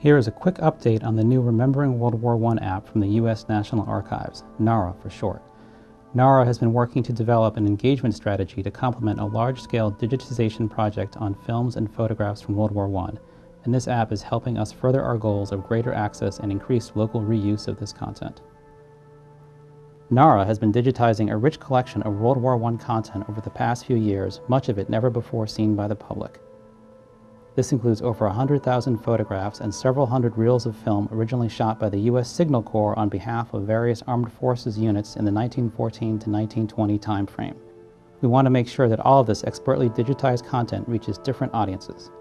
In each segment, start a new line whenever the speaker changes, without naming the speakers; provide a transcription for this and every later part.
Here is a quick update on the new Remembering World War I app from the U.S. National Archives, NARA for short. NARA has been working to develop an engagement strategy to complement a large-scale digitization project on films and photographs from World War I, and this app is helping us further our goals of greater access and increased local reuse of this content. NARA has been digitizing a rich collection of World War I content over the past few years, much of it never before seen by the public. This includes over 100,000 photographs and several hundred reels of film originally shot by the U.S. Signal Corps on behalf of various armed forces units in the 1914 to 1920 timeframe. We want to make sure that all of this expertly digitized content reaches different audiences.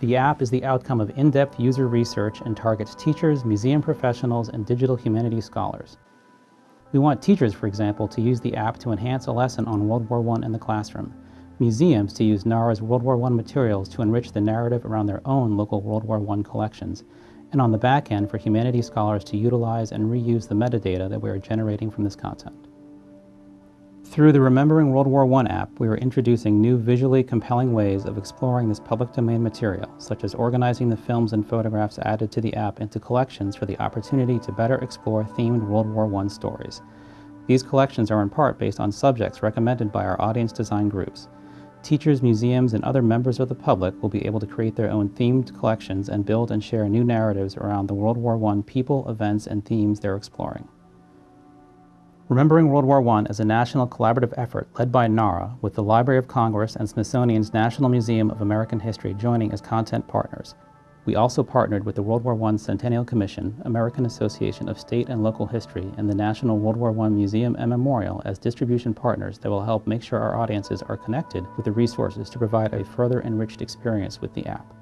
The app is the outcome of in-depth user research and targets teachers, museum professionals, and digital humanities scholars. We want teachers, for example, to use the app to enhance a lesson on World War I in the classroom, museums to use NARA's World War I materials to enrich the narrative around their own local World War I collections, and on the back end for humanities scholars to utilize and reuse the metadata that we are generating from this content. Through the Remembering World War I app, we are introducing new visually compelling ways of exploring this public domain material, such as organizing the films and photographs added to the app into collections for the opportunity to better explore themed World War I stories. These collections are in part based on subjects recommended by our audience design groups. Teachers, museums, and other members of the public will be able to create their own themed collections and build and share new narratives around the World War I people, events, and themes they're exploring. Remembering World War I is a national collaborative effort led by NARA, with the Library of Congress and Smithsonian's National Museum of American History joining as content partners, we also partnered with the World War I Centennial Commission, American Association of State and Local History, and the National World War I Museum and Memorial as distribution partners that will help make sure our audiences are connected with the resources to provide a further enriched experience with the app.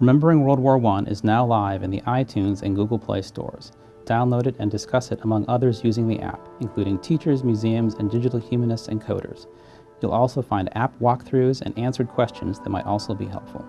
Remembering World War I is now live in the iTunes and Google Play stores. Download it and discuss it among others using the app, including teachers, museums, and digital humanists and coders. You'll also find app walkthroughs and answered questions that might also be helpful.